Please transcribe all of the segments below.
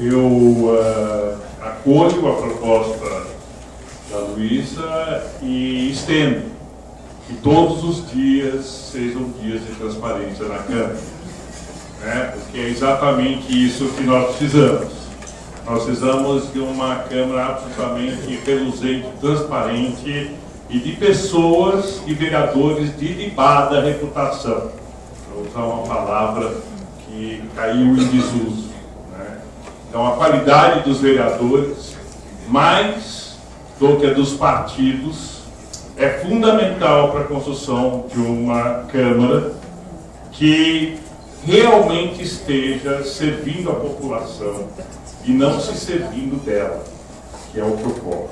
eu uh, acolho a proposta da Luísa e estendo que todos os dias sejam dias de transparência na Câmara. Né? Porque é exatamente isso que nós precisamos. Nós precisamos de uma Câmara absolutamente reluzente, transparente e de pessoas e vereadores de libada reputação. Vou usar uma palavra que caiu em desuso. Então, a qualidade dos vereadores, mais do que a dos partidos, é fundamental para a construção de uma Câmara que realmente esteja servindo a população e não se servindo dela, que é o ocorre.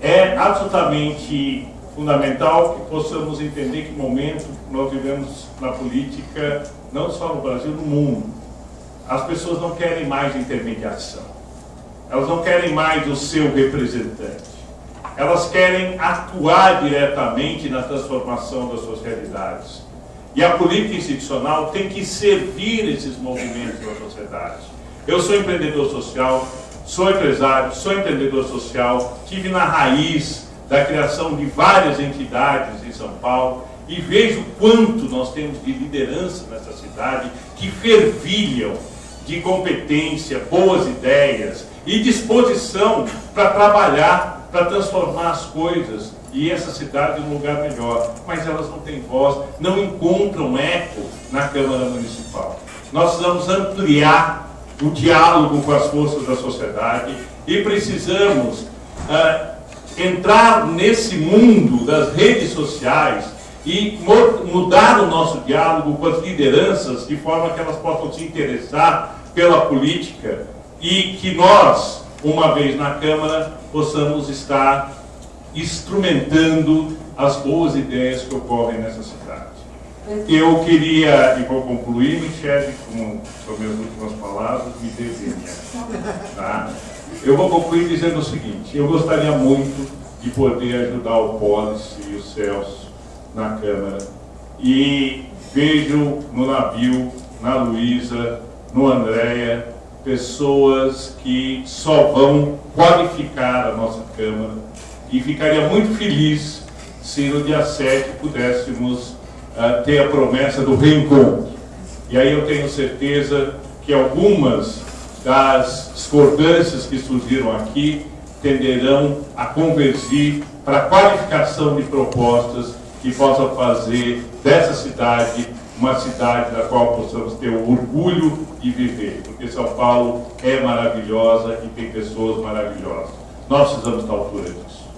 É absolutamente fundamental que possamos entender que momento nós vivemos na política, não só no Brasil, no mundo. As pessoas não querem mais intermediação. Elas não querem mais o seu representante. Elas querem atuar diretamente na transformação das suas realidades. E a política institucional tem que servir esses movimentos da sociedade. Eu sou empreendedor social, sou empresário, sou empreendedor social, tive na raiz da criação de várias entidades em São Paulo e vejo quanto nós temos de liderança nessa cidade que fervilham de competência, boas ideias e disposição para trabalhar, para transformar as coisas e essa cidade um lugar melhor. Mas elas não têm voz, não encontram eco na Câmara Municipal. Nós precisamos ampliar o diálogo com as forças da sociedade e precisamos uh, entrar nesse mundo das redes sociais e mudar o nosso diálogo com as lideranças de forma que elas possam se interessar pela política e que nós, uma vez na Câmara, possamos estar instrumentando as boas ideias que ocorrem nessa cidade. Eu queria, e vou concluir, Michele, com as minhas últimas palavras, me desenha. Tá? Eu vou concluir dizendo o seguinte, eu gostaria muito de poder ajudar o Polis e o Celso na Câmara. E vejo no navio, na Luísa, no Andréia, pessoas que só vão qualificar a nossa Câmara. E ficaria muito feliz se no dia 7 pudéssemos uh, ter a promessa do reencontro. E aí eu tenho certeza que algumas das discordâncias que surgiram aqui tenderão a convergir para a qualificação de propostas que possam fazer dessa cidade uma cidade da qual possamos ter o orgulho de viver, porque São Paulo é maravilhosa e tem pessoas maravilhosas. Nós precisamos estar à altura disso.